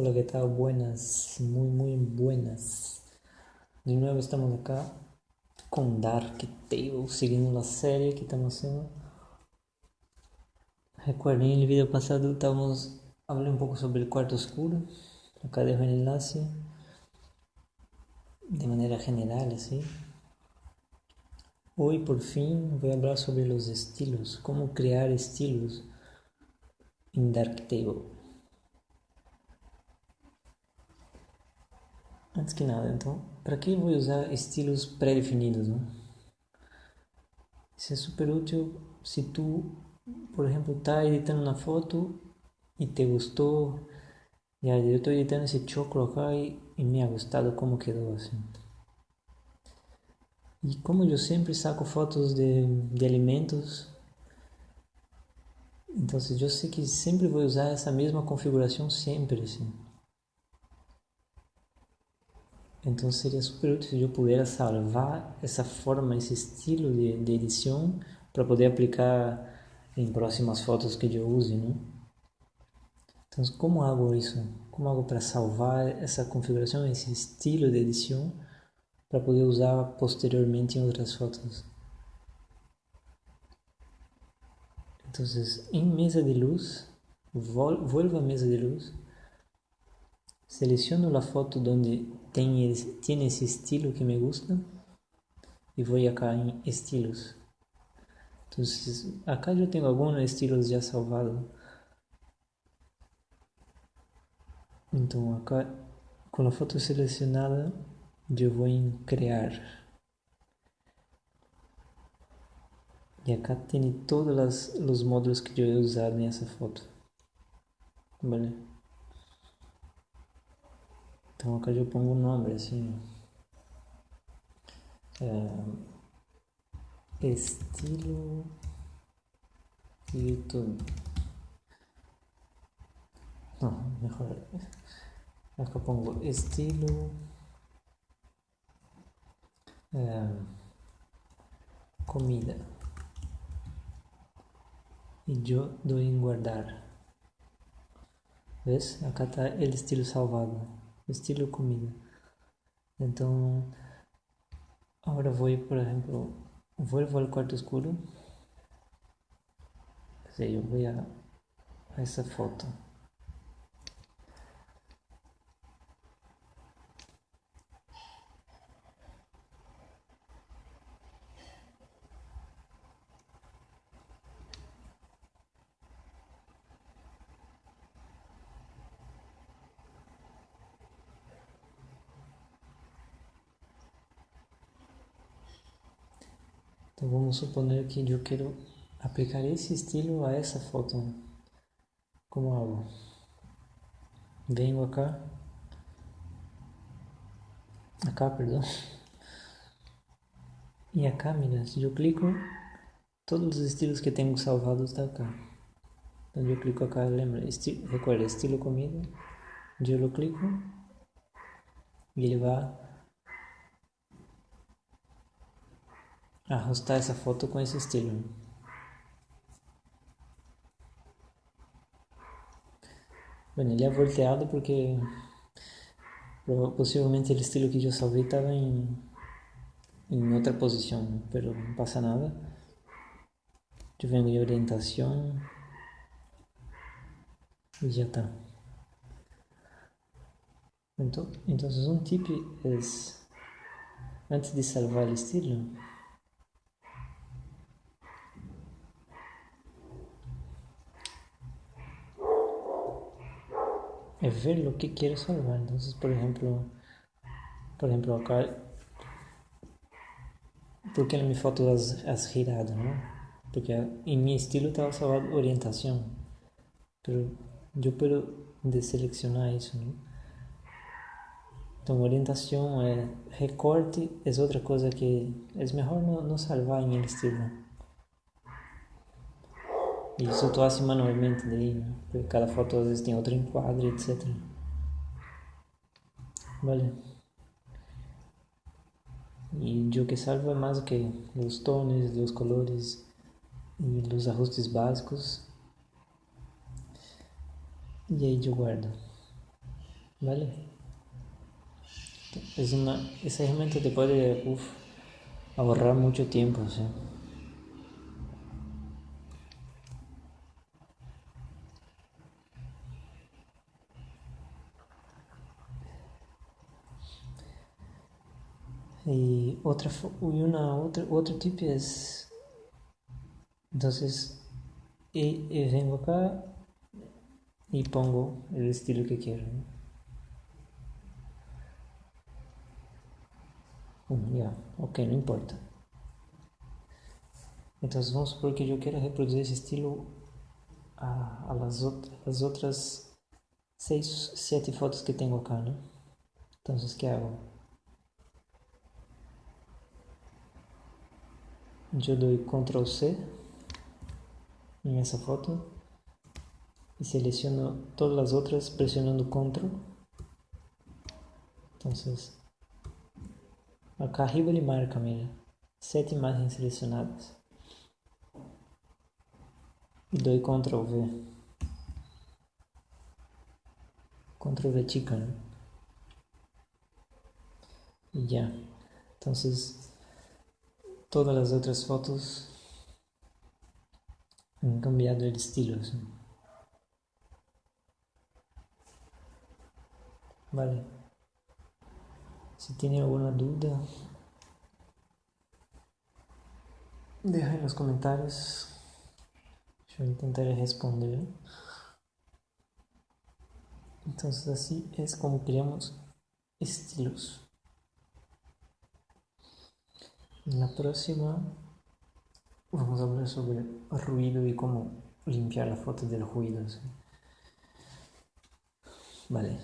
Hola, ¿qué tal? Buenas, muy, muy buenas. De nuevo estamos acá con Dark Table, siguiendo la serie que estamos haciendo. Recuerden, en el video pasado estamos hablando un poco sobre el cuarto oscuro. Acá dejo el enlace de manera general, así. Hoy por fin voy a hablar sobre los estilos, cómo crear estilos en Darktable. Antes que nada, então, para que eu vou usar estilos pré-definidos? Né? Isso é super útil se tu, por exemplo, está editando uma foto e te gostou, e aí eu estou editando esse choclo acá e, e me ha gostado como quedou assim. E como eu sempre saco fotos de, de alimentos, então eu sei que sempre vou usar essa mesma configuração sempre, assim. Então seria super útil eu pudesse salvar essa forma, esse estilo de, de edição para poder aplicar em próximas fotos que eu use, né? Então como hago isso? Como hago para salvar essa configuração, esse estilo de edição para poder usar posteriormente em outras fotos? Então, em mesa de luz, vuelvo a mesa de luz Seleciono la foto donde tiene, tiene ese estilo que me gusta y voy acá en estilos. Entonces, acá yo tengo algunos estilos ya salvados. Entonces acá, con la foto seleccionada, yo voy en crear. Y acá tiene todos los módulos que usado en esa foto. ¿Vale? Então acá eu pongo um nome assim. É, estilo YouTube. Não, melhor. Acá pongo estilo. É, comida. E eu dou em guardar. ¿Ves? Acá está o estilo salvado estilo comida. Então, agora vou, por exemplo, vuelvo ao quarto escuro. Eu vou a essa foto. Então vamos suponer que eu quero aplicar esse estilo a essa foto. Como hago? Venho acá. Acá, perdão. E acá, mira, se eu clico, todos os estilos que tenho salvados estão acá. Então eu clico acá, lembra, esti recuerda, estilo comida. Eu clico e ele vai ajustar essa foto com esse estilo. Bueno, ele é volteado porque possivelmente o estilo que eu salvei estava em, em outra posição, mas não passa nada. Eu venho em orientação e já está. Então, então um tip é antes de salvar o estilo é ver lo que quiero salvar. Entonces, por ejemplo, por ejemplo acá, porque en mi foto has, has girado, ¿no? Porque en mi estilo estaba salvado orientación, pero yo puedo deseleccionar eso, ¿no? Então, orientação é recorte, é outra coisa que é melhor não, não salvar em estilo. Isso eu faço manualmente daí, né? Porque cada foto às vezes tem outro enquadro, etc. Vale. E o que salvo é mais o que? Os tones, os colores e os ajustes básicos. E aí eu guardo. ¿vale? Es una, esa herramienta te puede uf, ahorrar mucho tiempo, ¿sí? Y otra una otra otro tipo es entonces y, y vengo acá y pongo el estilo que quiero. ¿no? ya, ok, no importa. Entonces vamos supor que yo quiero reproducir ese estilo a, a las, otras, las otras 6, 7 fotos que tengo acá, ¿no? Entonces, ¿qué hago? Yo doy control C en esa foto y selecciono todas las otras presionando control. Entonces acá arriba ele marca mira sete imagens selecionadas y doy control V. Control V ¿no? y ya. Entonces todas las otras fotos han cambiado el estilo. Vale. Si tiene alguna duda, deja en los comentarios. Yo intentaré responder. Entonces así es como creamos estilos. En la próxima vamos a hablar sobre ruido y cómo limpiar la foto del ruido. Vale.